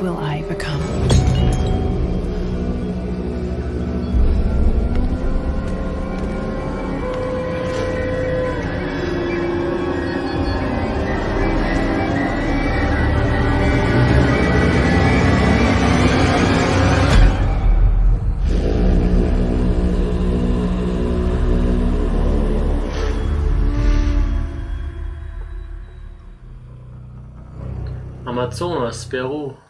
Will I become? Amazonas, Peru.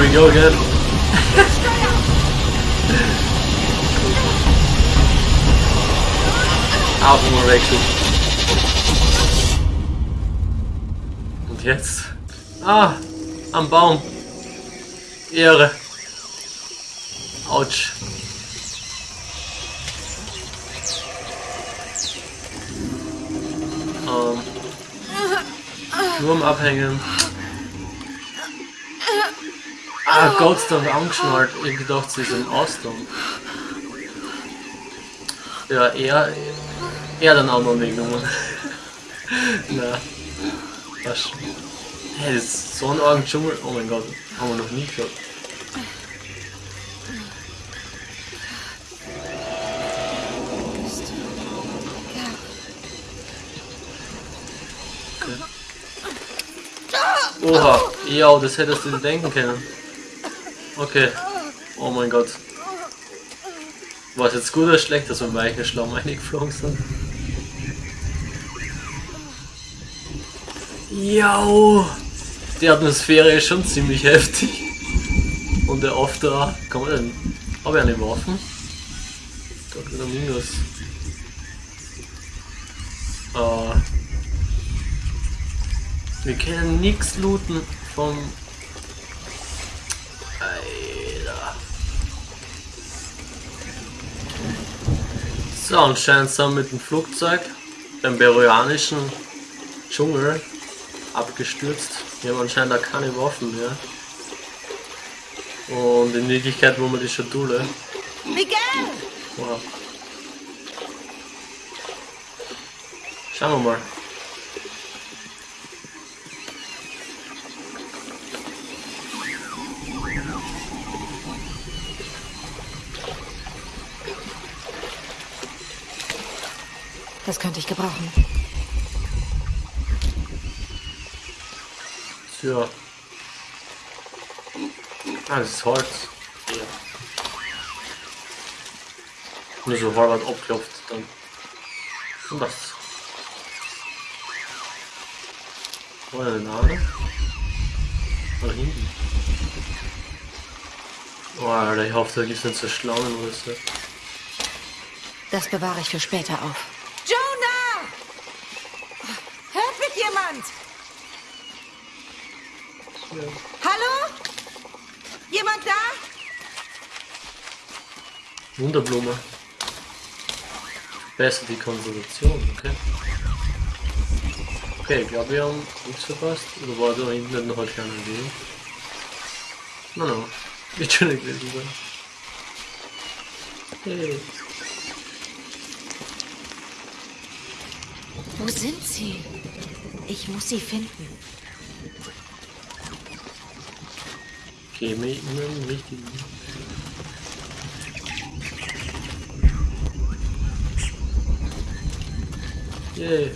Here we go again. Augenwechsel. Und jetzt? Ah, am Baum. Ehre. Autsch. Ähm, nur am Abhängen. Ah, Gott, dann angeschnallt. Ich gedacht, sie ist im Ausdruck. Ja, er, er dann auch noch mitgenommen. Na, das, hey, das ist so ein Dschungel. Oh mein Gott, haben wir noch nie gehört. Oha, ja, das hättest du denken können. Okay. Oh mein Gott. War es jetzt gut oder schlecht, dass wir im weichen Schlamm eingeflogen sind? Ja, die Atmosphäre ist schon ziemlich heftig. Und der After, kann man denn, habe ich eine Waffen? Da wieder Minus. Äh, wir können nichts looten vom... So, anscheinend sind wir mit dem Flugzeug beim peruanischen Dschungel abgestürzt. Wir haben anscheinend auch keine Waffen mehr. Und in Wirklichkeit wo wir die Schatulle. Miguel! Wow. Schauen wir mal. Das könnte ich gebrauchen. Ja. Ah, das ist Holz. Ja. Nur so halb abklopft dann. Und das. Wo der Name? Oder hinten? Oh, Alter, ich hoffe, da gibt es nicht so Schlangen oder so. Das bewahre ich für später auf. Jonah! Hört mich jemand? Hallo? Jemand da? Wunderblume. Besser die Konservation, okay. Okay, ich glaube, wir haben nichts verpasst. Oder war da hinten noch ein kleiner Weg? No, no. Wird schon nicht gewesen sein. Hey. Wo sind sie? Ich muss sie finden. Okay, mir immer im richtigen. Yay.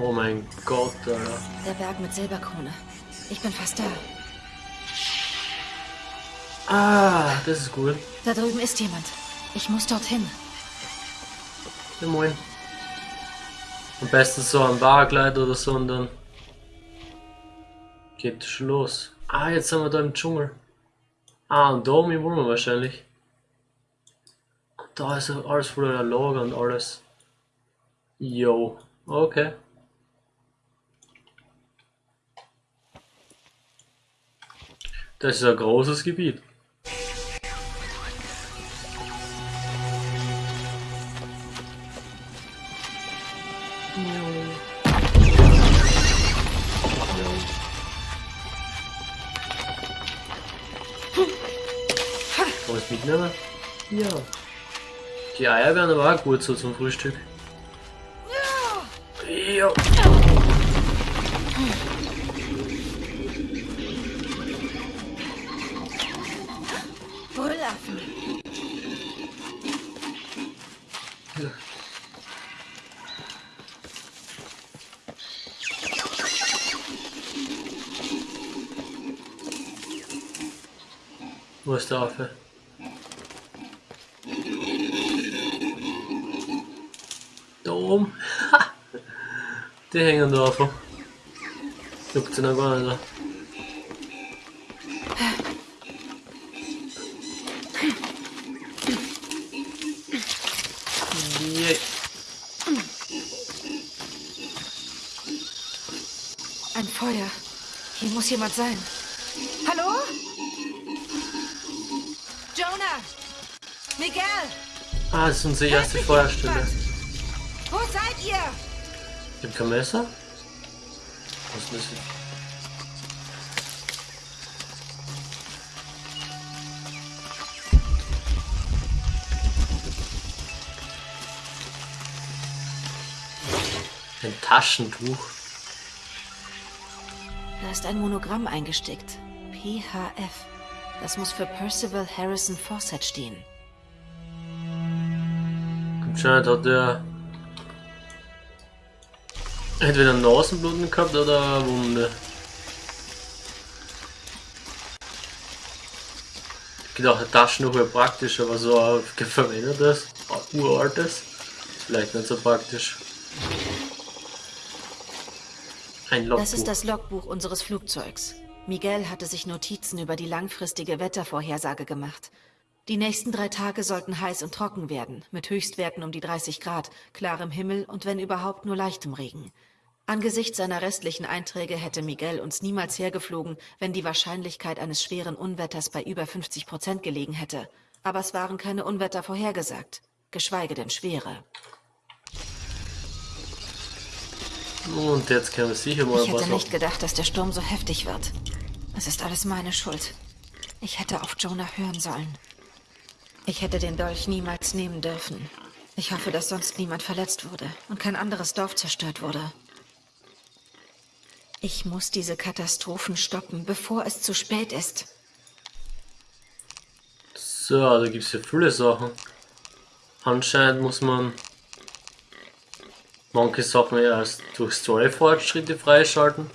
Oh mein Gott, Alter. Der Berg mit Silberkrone. Ich bin fast da. Ah, das ist gut. Da drüben ist jemand. Ich muss dorthin. Ja, moin. Am besten so ein Bargleit oder so und dann geht schon los. Ah, jetzt sind wir da im Dschungel. Ah, und da oben wollen wir wahrscheinlich. Und da ist alles voller Lager und alles. Yo, okay. Das ist ein großes Gebiet. Ja. Die Eier wären aber auch gut so zum Frühstück. Ja. Brüllaffen. Wo ist der Affe? Da oben. Die hängen da einfach. Juckt sie noch gar nicht. Ein Feuer. Hier muss jemand sein. Hallo? Jonah! Miguel! Ah, das ist unsere erste Feuerstelle. Kein Messer? Was ist das? Ein Taschentuch. Da ist ein Monogramm eingestickt. PHF. Das muss für Percival Harrison Fawcett stehen. Anscheinend hat er entweder Nasenbluten gehabt oder eine Wunde. Ich gedacht, ein Taschentuch wäre praktisch, aber so ein verwendetes, uraltes, vielleicht nicht so praktisch. Ein Logbuch. Das ist das Logbuch unseres Flugzeugs. Miguel hatte sich Notizen über die langfristige Wettervorhersage gemacht. Die nächsten drei Tage sollten heiß und trocken werden, mit Höchstwerten um die 30 Grad, klarem Himmel und wenn überhaupt nur leichtem Regen. Angesichts seiner restlichen Einträge hätte Miguel uns niemals hergeflogen, wenn die Wahrscheinlichkeit eines schweren Unwetters bei über 50 Prozent gelegen hätte. Aber es waren keine Unwetter vorhergesagt, geschweige denn schwere. Und jetzt können wir sicher mal Ich hätte nicht gedacht, dass der Sturm so heftig wird. Es ist alles meine Schuld. Ich hätte auf Jonah hören sollen. Ich hätte den Dolch niemals nehmen dürfen. Ich hoffe, dass sonst niemand verletzt wurde und kein anderes Dorf zerstört wurde. Ich muss diese Katastrophen stoppen, bevor es zu spät ist. So, da gibt es ja viele Sachen. Anscheinend muss man manche Sachen erst durch Story-Fortschritte freischalten.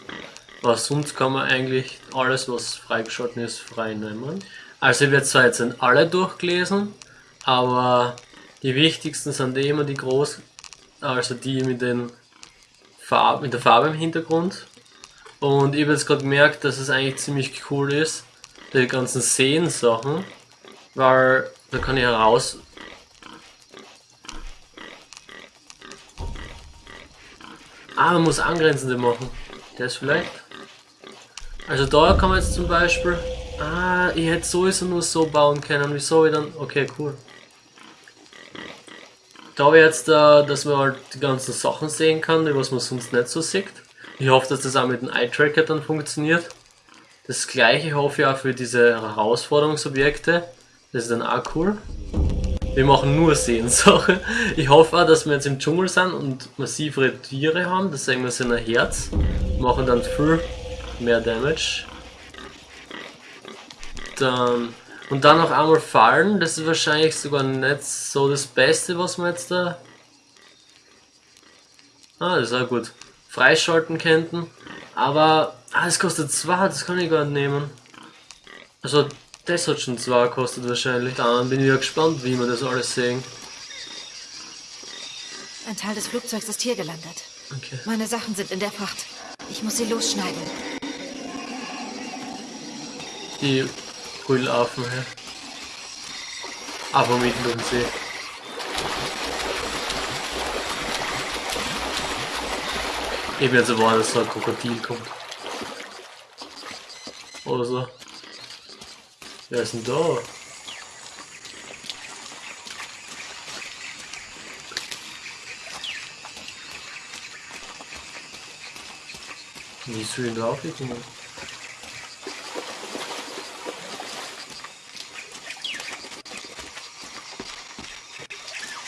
Aber sonst kann man eigentlich alles, was freigeschalten ist, freinehmen. Also ich werde zwar jetzt alle durchgelesen, aber die wichtigsten sind eh immer die groß, also die mit den Farb, mit der Farbe im Hintergrund. Und ich habe jetzt gerade gemerkt, dass es eigentlich ziemlich cool ist, die ganzen Seen-Sachen, weil da kann ich heraus. Ah, man muss angrenzende machen. Das vielleicht. Also da kann man jetzt zum Beispiel. Ah, ich hätte sowieso nur so bauen können. Wieso ich dann. Okay, cool. Da habe ich jetzt, äh, dass man halt die ganzen Sachen sehen kann, die was man sonst nicht so sieht. Ich hoffe, dass das auch mit dem Eye-Tracker dann funktioniert. Das gleiche hoffe ich auch für diese Herausforderungsobjekte. Das ist dann auch cool. Wir machen nur Sehensachen. Ich hoffe auch, dass wir jetzt im Dschungel sind und massivere Tiere haben. Das sagen wir sind ein Herz. Machen dann viel mehr Damage. Dann, und dann noch einmal fallen. Das ist wahrscheinlich sogar nicht so das Beste, was wir jetzt da. Ah, das ist auch gut. Freischalten könnten. Aber, ah, es kostet zwei, das kann ich gar nicht nehmen. Also, das hat schon zwei gekostet wahrscheinlich. Dann bin ich ja gespannt, wie wir das alles sehen. Ein Teil des Flugzeugs ist hier gelandet. Okay. Meine Sachen sind in der Fracht. Ich muss sie losschneiden. Die Brüllaffen hier. Aber mitten den See. Ich bin jetzt erwartet, dass so ein Krokodil kommt. Oder so. Wer ist denn da? Wie soll ich da aufgekommen?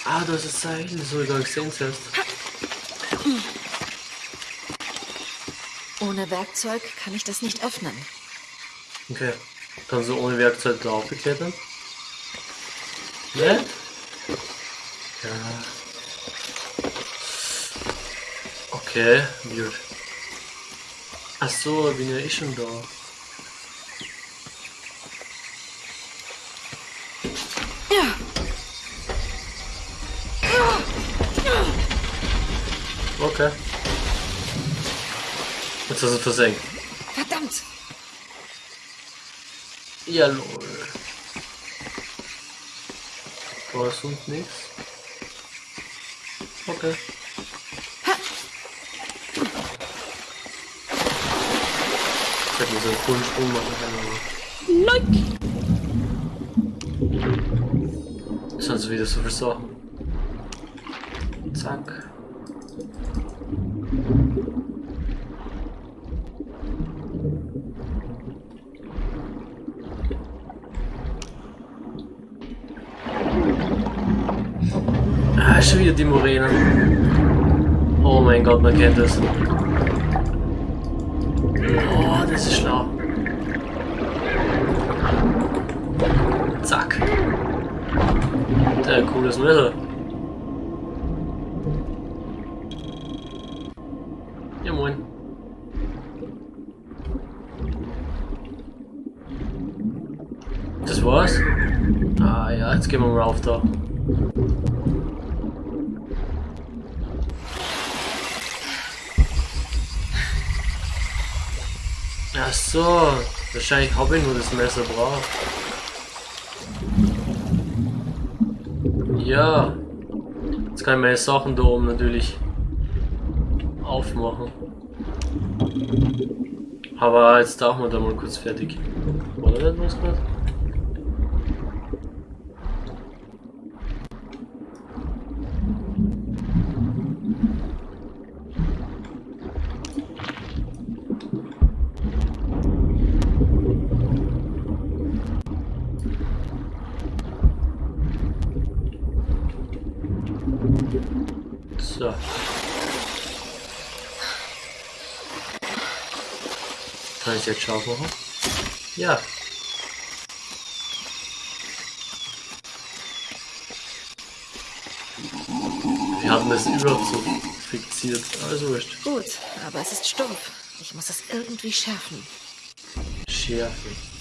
Ah, das ist Zeichen, das habe ich gar nicht gesehen zuerst. Ohne Werkzeug kann ich das nicht öffnen. Okay. Kannst du ohne Werkzeug drauf beklettern? Ne? Ja. Okay, weird. Ach so, bin ja eh schon da. Ja, Okay. Jetzt versenkt. verdammt. Ja, lol. Ist sonst nichts. Okay. Ich hätte mir so einen coolen Sprung machen können, aber. Das sind so wieder so viele Sachen. Zack. Ah, schon wieder die Moräne. Oh mein Gott, man kennt das. Oh, das ist schlau. Zack. Der cooles Messer. Ja moin. Das war's? Ah ja, jetzt gehen wir mal rauf da. Ach so, wahrscheinlich habe ich nur das Messer drauf. Ja, jetzt kann ich meine Sachen da oben natürlich aufmachen. Aber jetzt tauchen wir da mal kurz fertig. Da nicht was gerade? So. Kann ich jetzt scharf machen? Ja. Wir haben das überhaupt so fixiert. Also wurscht. Gut, aber es ist stumpf. Ich muss es irgendwie schärfen. Schärfen.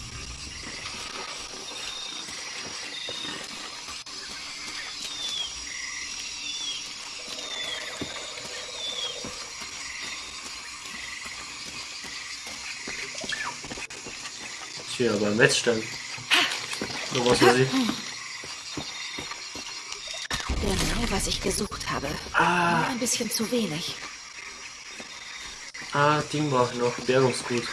Tja, beim Wettstand. Nur was weiß ich. Genau, was ich gesucht habe. Ah. Nur ein bisschen zu wenig. Ah, Ding brauche ich noch. Bergungsgut.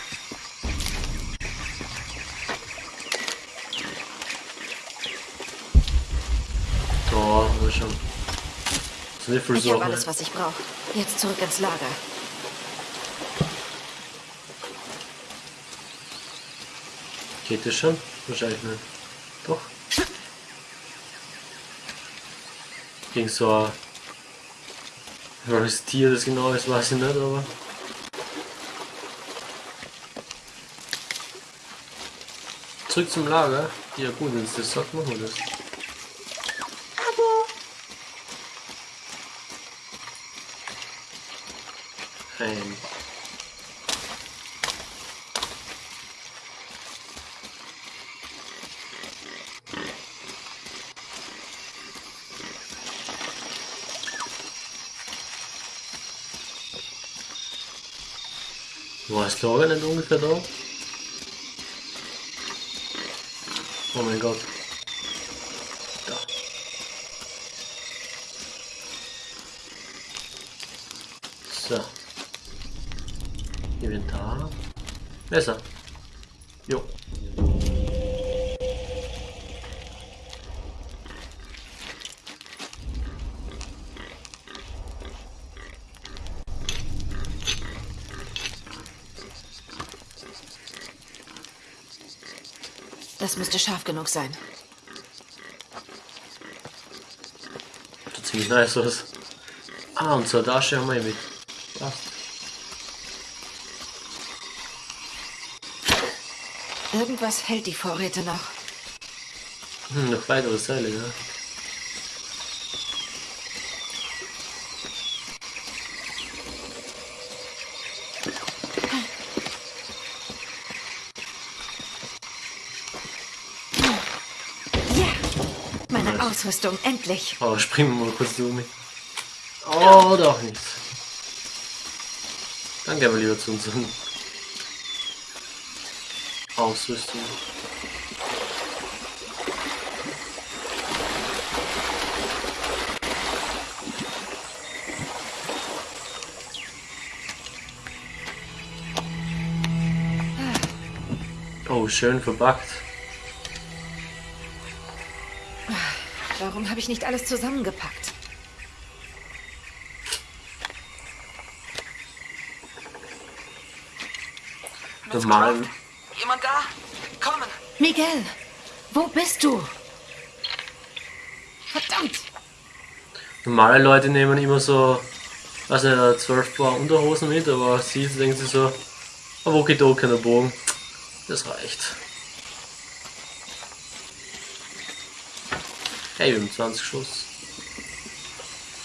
Da, haben wir schon. Sniffle Ich habe alles, was ich brauche. Jetzt zurück ins Lager. Geht das schon? Wahrscheinlich nicht. Doch. Gegen so ein. Welches Tier das genau ist, weiß ich nicht, aber. Zurück zum Lager. Ja gut, wenn es das sagt, machen wir das. Ein. Das Lager nicht ungefähr da? Oh mein Gott. Da. So. Inventar. Messer. Jo. Das müsste scharf genug sein. Sieht ziemlich nice aus. Ah, und zur Tasche haben wir ihn mit. Passt. Irgendwas hält die Vorräte noch. Hm, noch weitere Seile, ja. Ja! Meine Ausrüstung, endlich. Oh, springen wir mal kurz zu mir. Oh, doch nicht. Dann gehen wir lieber zu unseren Ausrüstung. Oh, schön verpackt. Warum habe ich nicht alles zusammengepackt? Croft? Jemand da? Kommen! Miguel, wo bist du? Verdammt! Normale Leute nehmen immer so, also 12 Paar Unterhosen mit, aber sie denken sich so, ein Walkie-Talkie und ein Bogen, das reicht. Hey, wir haben 20 Schuss.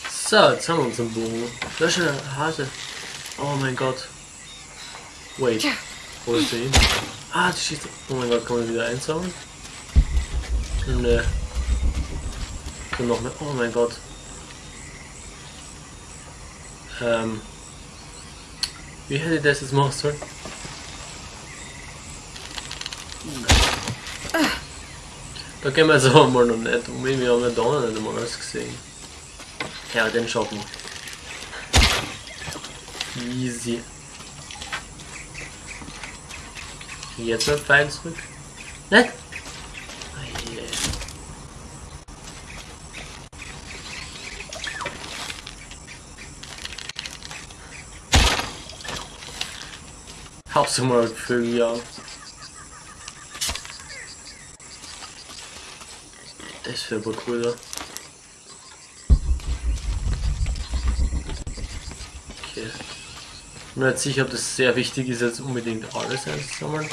So, jetzt haben wir unseren Bogen. Da ist ein Hase. Oh mein Gott. Wait, wo ist der hin? Ah, die schießt. Oh mein Gott, kann man wieder einsammeln? Ne. Kann noch mehr. Oh mein Gott. Ähm. Wie hätte ich das jetzt machen sollen? Da gehen wir jetzt aber mal noch nicht um. Wir haben ja da noch nicht einmal alles gesehen. Ja, den schaffen wir. Easy. Jetzt mit Pfeil zurück. Ne? Ah, yeah. Hab's mal Vögel, ja. Ja. Okay. Nur jetzt sicher, ob das sehr wichtig ist, jetzt unbedingt alles einzusammeln.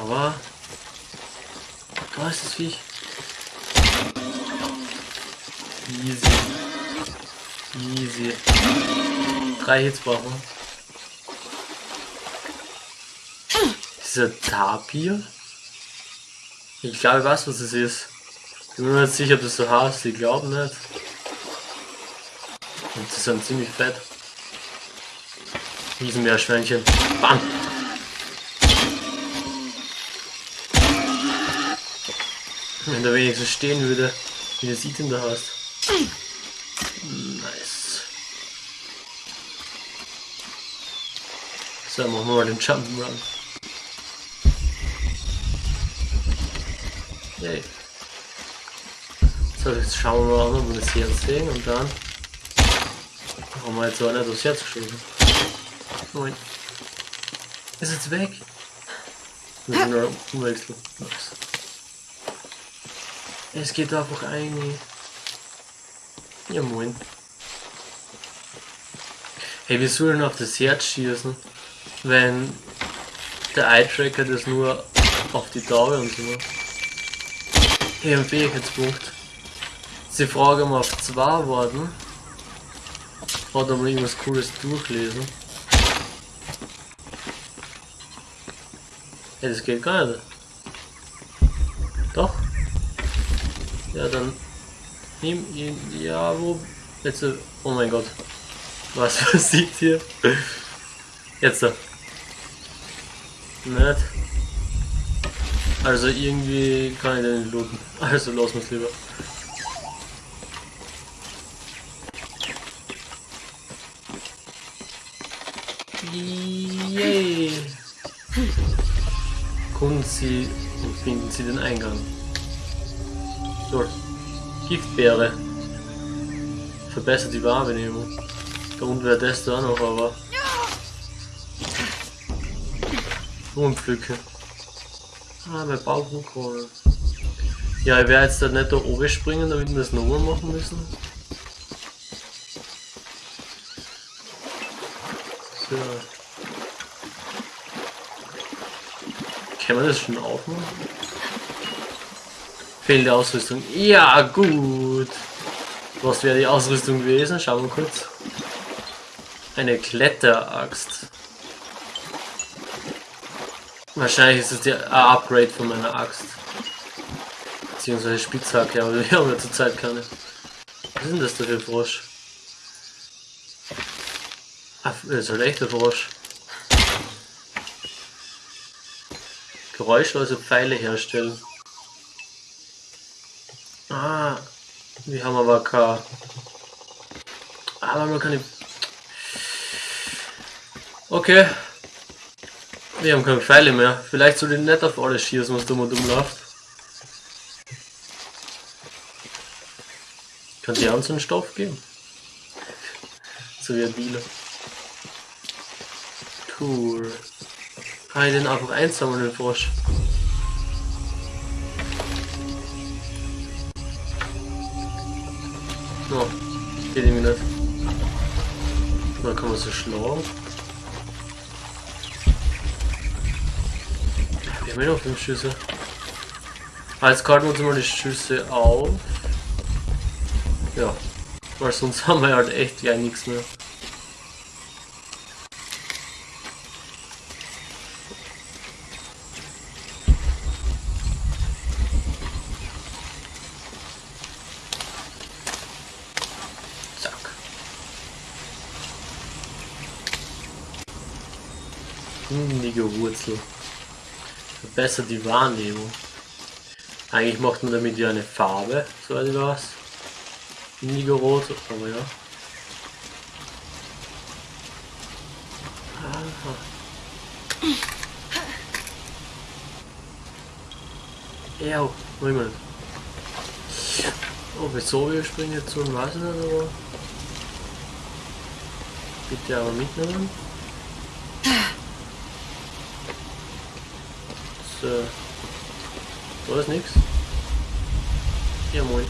Aber da ist das Viech. Easy. Easy. Drei Hits brauchen. Dieser Tapir? Ich glaube, ich weiß, was es ist. Ich bin mir nicht sicher, ob das so heißt. Ich glaube nicht. Und die sind ziemlich fett. Riesenmeerschweinchen. Bam! Wenn der wenigstens stehen würde, wie der sieht in der hast. Nice. So, machen wir mal den Jump'n'Run. Yay. So, jetzt schauen wir mal an, ob wir das Herz sehen und dann haben wir jetzt auch nicht aufs Herz geschossen. Moin. Ist jetzt weg. Wir noch umwechseln. Nice. Es geht einfach ein. Ja moin. Hey, wir sollen auf das Herz schießen, wenn der Eye-Tracker das nur auf die Taube und so macht. Hey, ein Fähigkeitspunkt. Sie Frage mal auf zwei worden. Hat aber irgendwas cooles durchlesen. Hey, das geht gar nicht. Doch? Ja, dann nimm ihn. Ja, wo? Jetzt. Oh mein Gott. Was passiert hier? Jetzt. Nicht. Also irgendwie kann ich den nicht looten. Also wir es lieber. Yay! Kommen Sie und finden Sie den Eingang. Dort. Giftbeere. Verbessert die Wahrnehmung. Da unten wäre das da noch, aber. Blumen pflücken. Ah, mein Bauch hochholen. Ja, ich werde jetzt da nicht da oben springen, damit wir das nochmal machen müssen. So. Kann man das schon aufmachen? Fehlende Ausrüstung. Ja, gut. Was wäre die Ausrüstung gewesen? Schauen wir kurz. Eine Kletteraxt. Wahrscheinlich ist es der Upgrade von meiner Axt. Beziehungsweise Spitzhacke, aber wir haben ja zurzeit keine. Was ist denn das da für ein Frosch? Ach, das ist halt echt ein Frosch. Geräuschlose Pfeile herstellen. Ah, wir haben aber keine. Aber man kann. Okay. Wir haben keine Pfeile mehr. Vielleicht soll ich nicht auf alles schießen, was dumm und dumm läuft. Kann die uns einen Stoff geben? So wie ein Dealer. Cool. Kann ich den einfach einsammeln, den Frosch? No, geht irgendwie nicht. Da kann man so schlagen. Haben ja noch fünf Schüsse. Ah, jetzt karten wir uns mal die Schüsse auf. Ja, weil sonst haben wir halt echt ja nichts mehr. Verbessert die Wahrnehmung. Eigentlich macht man damit ja eine Farbe, soweit ich weiß. Indigo Rot, aber ja. Aha. Ja, Moment. Oh, wieso wir springen jetzt so ein nicht, aber. Bitte aber mitnehmen. So. Da ist nichts. Ja, moin.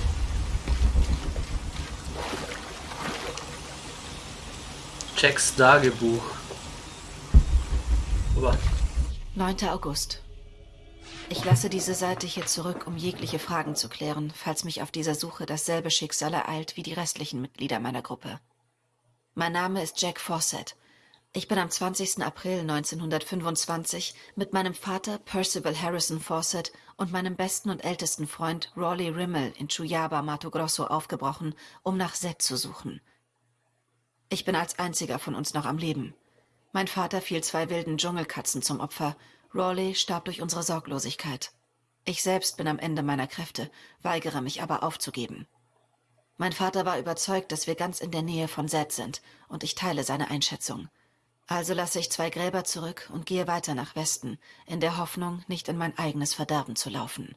Jacks Tagebuch. Aber 9. August. Ich lasse diese Seite hier zurück, um jegliche Fragen zu klären, falls mich auf dieser Suche dasselbe Schicksal ereilt wie die restlichen Mitglieder meiner Gruppe. Mein Name ist Jack Fawcett. Ich bin am 20. April 1925 mit meinem Vater Percival Harrison Fawcett und meinem besten und ältesten Freund Rawley Rimmel in Chuyaba, Mato Grosso aufgebrochen, um nach Seth zu suchen. Ich bin als einziger von uns noch am Leben. Mein Vater fiel zwei wilden Dschungelkatzen zum Opfer. Rawley starb durch unsere Sorglosigkeit. Ich selbst bin am Ende meiner Kräfte, weigere mich aber aufzugeben. Mein Vater war überzeugt, dass wir ganz in der Nähe von Seth sind, und ich teile seine Einschätzung. Also lasse ich zwei Gräber zurück und gehe weiter nach Westen, in der Hoffnung, nicht in mein eigenes Verderben zu laufen.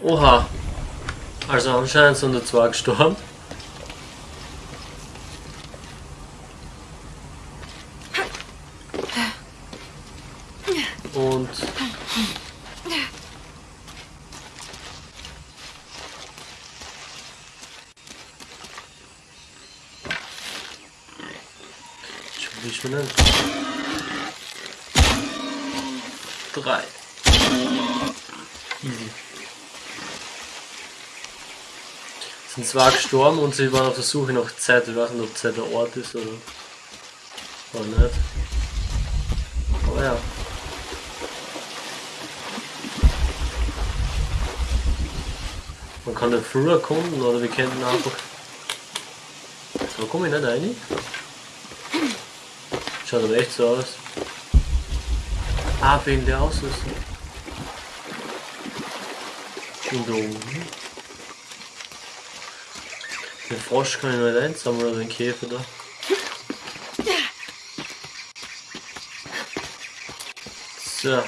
Oha. Also anscheinend sind da zwei gestorben. Und Schon wie schnell. Drei. Easy. Sind zwar gestorben und sie waren auf der Suche nach Zeit. Ich weiß nicht, ob Zeit der Ort ist oder, oder nicht. Aber ja. Man kann nicht früher kommen oder wir könnten einfach. So komme ich nicht rein. Schaut aber echt so aus. Ah, wegen der Ausrüstung. Und da oben. Den Frosch kann ich nicht einsammeln oder den Käfer da. So.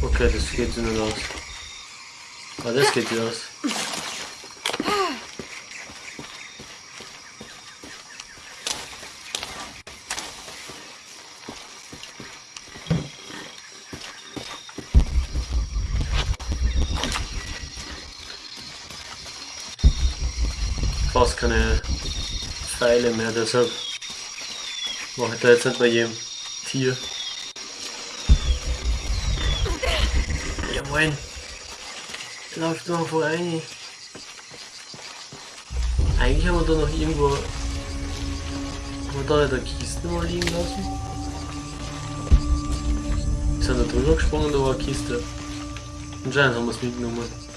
Okay, das geht nicht aus. Ah, das geht ja aus. fast keine Pfeile mehr, deshalb mache ich da jetzt nicht bei jedem Tier. Ja moin. Läuft noch vorbei. Eigentlich haben wir da noch irgendwo. Haben wir da nicht eine Kiste mal liegen lassen? Wir sind da drüber gesprungen, da war eine Kiste. Anscheinend haben wir es mitgenommen.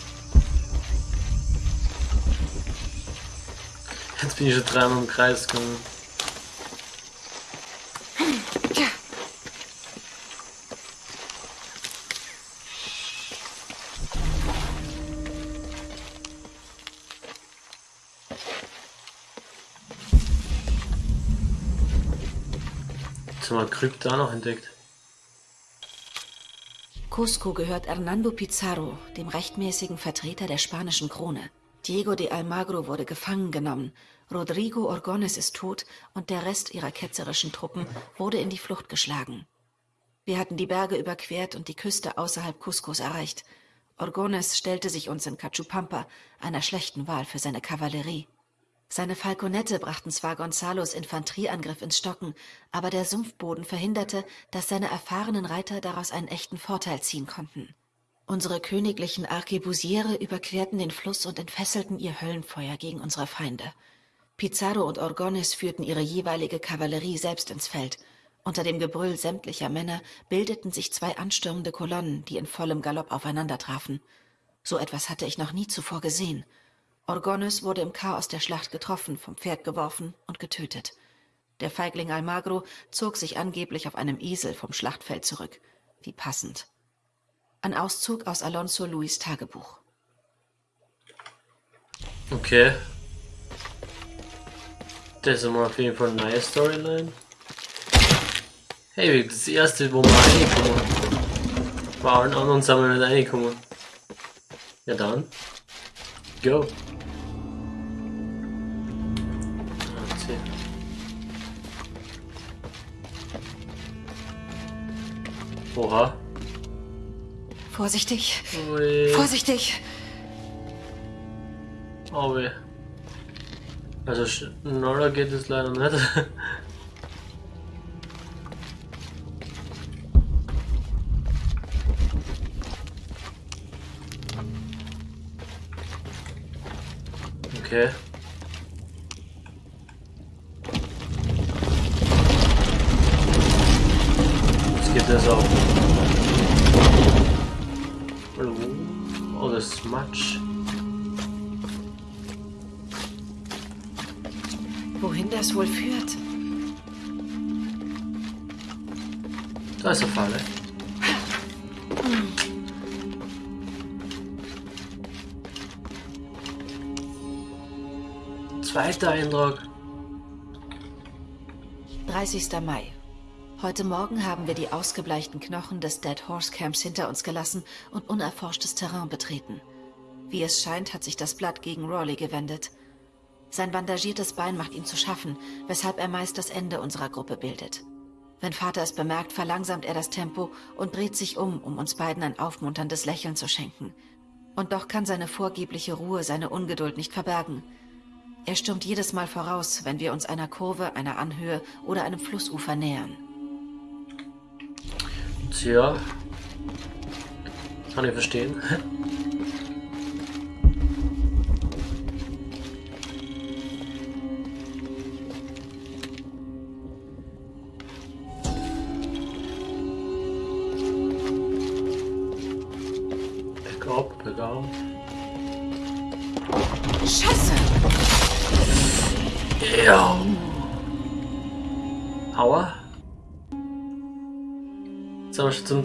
Jetzt bin ich schon dreimal im Kreis gegangen. Jetzt haben wir Krypta noch entdeckt. Cusco gehört Hernando Pizarro, dem rechtmäßigen Vertreter der spanischen Krone. Diego de Almagro wurde gefangen genommen, Rodrigo Orgones ist tot und der Rest ihrer ketzerischen Truppen wurde in die Flucht geschlagen. Wir hatten die Berge überquert und die Küste außerhalb Cuscos erreicht. Orgones stellte sich uns in Cachupampa, einer schlechten Wahl für seine Kavallerie. Seine Falconette brachten zwar Gonzalos Infanterieangriff ins Stocken, aber der Sumpfboden verhinderte, dass seine erfahrenen Reiter daraus einen echten Vorteil ziehen konnten. Unsere königlichen Arkebusiere überquerten den Fluss und entfesselten ihr Höllenfeuer gegen unsere Feinde. Pizarro und Orgones führten ihre jeweilige Kavallerie selbst ins Feld. Unter dem Gebrüll sämtlicher Männer bildeten sich zwei anstürmende Kolonnen, die in vollem Galopp aufeinander trafen. So etwas hatte ich noch nie zuvor gesehen. Orgones wurde im Chaos der Schlacht getroffen, vom Pferd geworfen und getötet. Der Feigling Almagro zog sich angeblich auf einem Esel vom Schlachtfeld zurück. Wie passend. Ein Auszug aus Alonso Luis Tagebuch. Okay. Das ist mal auf jeden Fall eine neue Storyline. Hey, das erste, wo wir reinkommen. Bei allen anderen sind wir nicht reingekommen. Ja dann. Go. Oha. Vorsichtig, Ui. vorsichtig! Oh weh. Also schneller geht es leider nicht. Eindruck. 30. Mai. Heute Morgen haben wir die ausgebleichten Knochen des Dead Horse Camps hinter uns gelassen und unerforschtes Terrain betreten. Wie es scheint, hat sich das Blatt gegen Rawley gewendet. Sein bandagiertes Bein macht ihm zu schaffen, weshalb er meist das Ende unserer Gruppe bildet. Wenn Vater es bemerkt, verlangsamt er das Tempo und dreht sich um, um uns beiden ein aufmunterndes Lächeln zu schenken. Und doch kann seine vorgebliche Ruhe seine Ungeduld nicht verbergen. Er stürmt jedes Mal voraus, wenn wir uns einer Kurve, einer Anhöhe oder einem Flussufer nähern. Tja. Kann ich verstehen.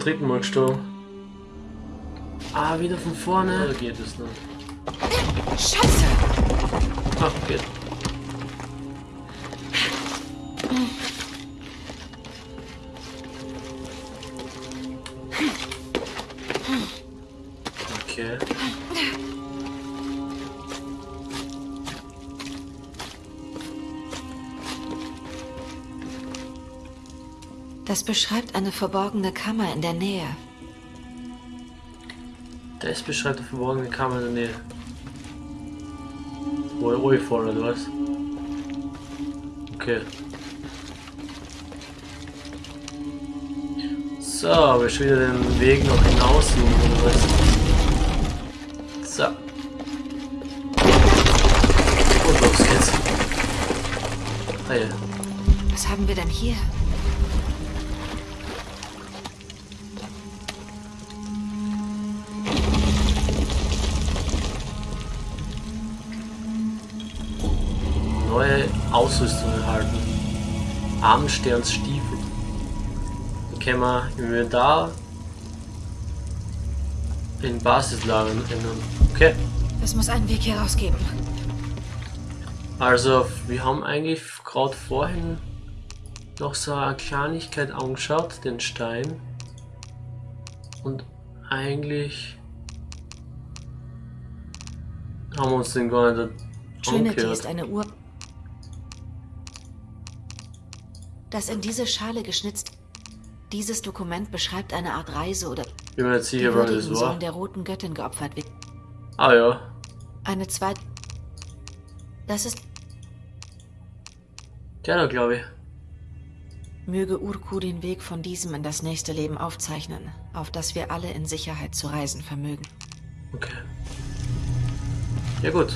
Dritten Mal gestorben. Ah, wieder von vorne. Oder geht es noch? Scheiße! Ach, geht. Beschreibt eine verborgene Kammer in der Nähe. Das beschreibt eine verborgene Kammer in der Nähe. wo ich runterfahre, oder was? Okay. So, aber ich wieder den Weg noch hinaus suchen, oder was? So. Und los geht's. Ah ja. Was haben wir denn hier? Neue Ausrüstung erhalten. Abendsternsstiefel. Die können wir im Inventar in Basislagern ändern. Okay. Es muss einen Weg hier rausgeben. Also, wir haben eigentlich gerade vorhin noch so eine Kleinigkeit angeschaut, den Stein. Und eigentlich haben wir uns den gar nicht Trinity angehört. ist eine Uhr. Das in diese Schale geschnitzt. Dieses Dokument beschreibt eine Art Reise oder sicher, wann das Würdigen war. sollen der roten Göttin geopfert werden. Ah ja, Eine zweite. Das ist. der da glaube ich. Möge Urku den Weg von diesem in das nächste Leben aufzeichnen, auf das wir alle in Sicherheit zu reisen vermögen. Okay. Ja gut.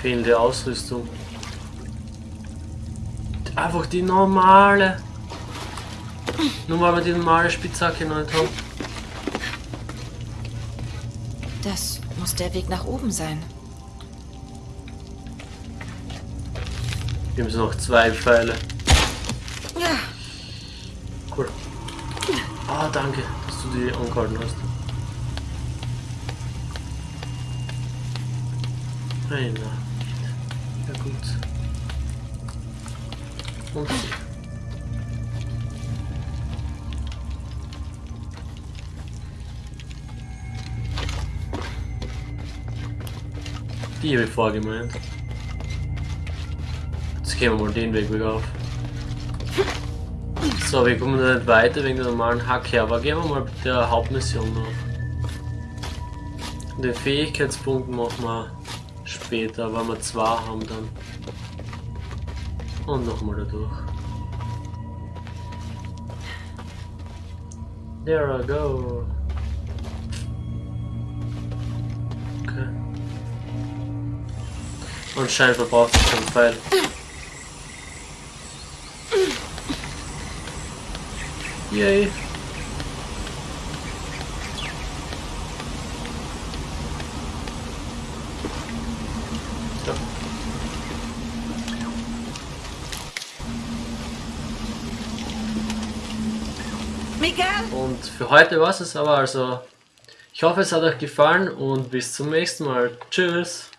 Fehlende Ausrüstung. Einfach die normale. Nur weil wir die normale Spitzhacke noch nicht haben. Das muss der Weg nach oben sein. Wir haben so noch zwei Pfeile. Ja, Cool. Ah, danke, dass du die angehalten hast. Nein, nicht. Ja Und sie. Die habe ich vorgemeint. Jetzt gehen wir mal den Weg wieder auf. So, wir kommen nicht weiter wegen der normalen Hacke, aber gehen wir mal mit der Hauptmission noch. Den Fähigkeitspunkt machen wir später, wenn wir zwei haben dann. Und nochmal da durch. There I go. Okay. Anscheinend verbraucht sich schon Pfeil. Yay. So. Miguel! Und für heute war es aber also. Ich hoffe es hat euch gefallen und bis zum nächsten Mal. Tschüss.